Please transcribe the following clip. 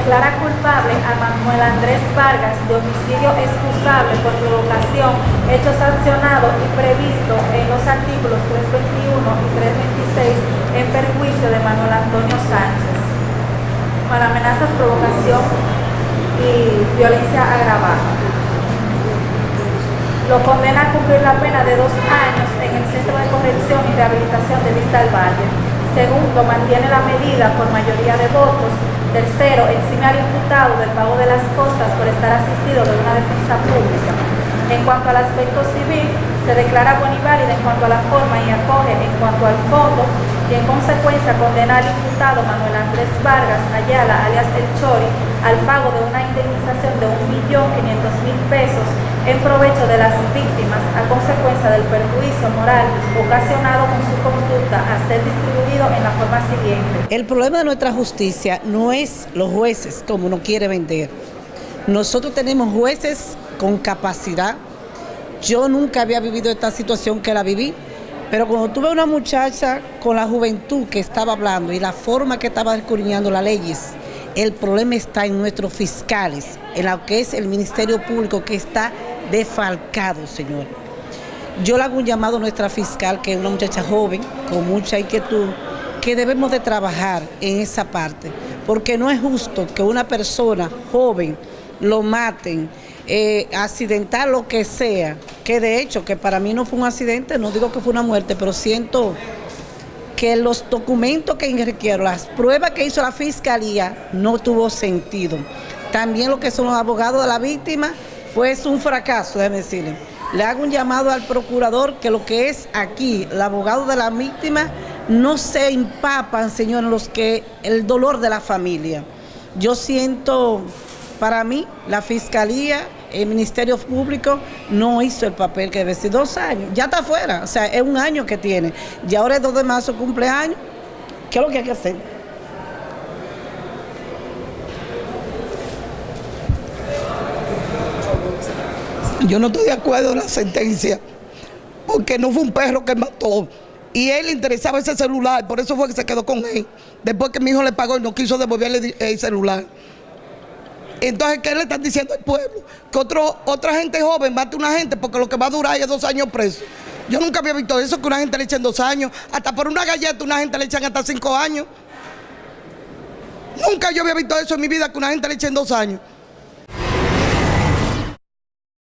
Declara culpable a Manuel Andrés Vargas de homicidio excusable por provocación, hecho sancionado y previsto en los artículos 321 y 326 en perjuicio de Manuel Antonio Sánchez. Para amenazas, provocación y violencia agravada. Lo condena a cumplir la pena de dos años en el Centro de Corrección y Rehabilitación de Vista al Valle. Segundo, mantiene la medida por mayoría de votos Tercero, exime al imputado del pago de las costas por estar asistido de una defensa pública. En cuanto al aspecto civil, se declara buena y válida en cuanto a la forma y acoge en cuanto al fondo y en consecuencia condena al imputado Manuel Andrés Vargas Ayala, alias El Chori, al pago de una indemnización de 1.500.000 pesos en provecho de las víctimas a consecuencia del perjuicio moral ocasionado con su conducta a ser distribuido en la forma siguiente. El problema de nuestra justicia no es los jueces como uno quiere vender. Nosotros tenemos jueces con capacidad. Yo nunca había vivido esta situación que la viví, pero cuando tuve una muchacha con la juventud que estaba hablando y la forma que estaba escudriñando las leyes, el problema está en nuestros fiscales, en lo que es el Ministerio Público que está defalcado, señor. Yo le hago un llamado a nuestra fiscal, que es una muchacha joven, con mucha inquietud, que debemos de trabajar en esa parte, porque no es justo que una persona joven lo maten, eh, accidentar lo que sea, que de hecho, que para mí no fue un accidente, no digo que fue una muerte, pero siento que los documentos que requiero, las pruebas que hizo la fiscalía, no tuvo sentido. También lo que son los abogados de la víctima fue un fracaso, déjeme decirle. Le hago un llamado al procurador que lo que es aquí, el abogado de la víctima, no se empapan, señor, los que el dolor de la familia. Yo siento, para mí, la fiscalía, el Ministerio Público no hizo el papel que debe ser. Dos años, ya está afuera, o sea, es un año que tiene. Y ahora es 2 de marzo, cumpleaños. ¿Qué es lo que hay que hacer? Yo no estoy de acuerdo en la sentencia, porque no fue un perro que mató. Y él le interesaba ese celular, por eso fue que se quedó con él. Después que mi hijo le pagó y no quiso devolverle el celular. Entonces, ¿qué le están diciendo al pueblo? Que otra gente joven mate a una gente porque lo que va a durar es dos años preso. Yo nunca había visto eso, que una gente le echen dos años. Hasta por una galleta una gente le echan hasta cinco años. Nunca yo había visto eso en mi vida, que una gente le echen dos años.